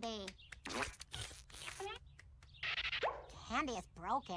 candy. Candy is broken.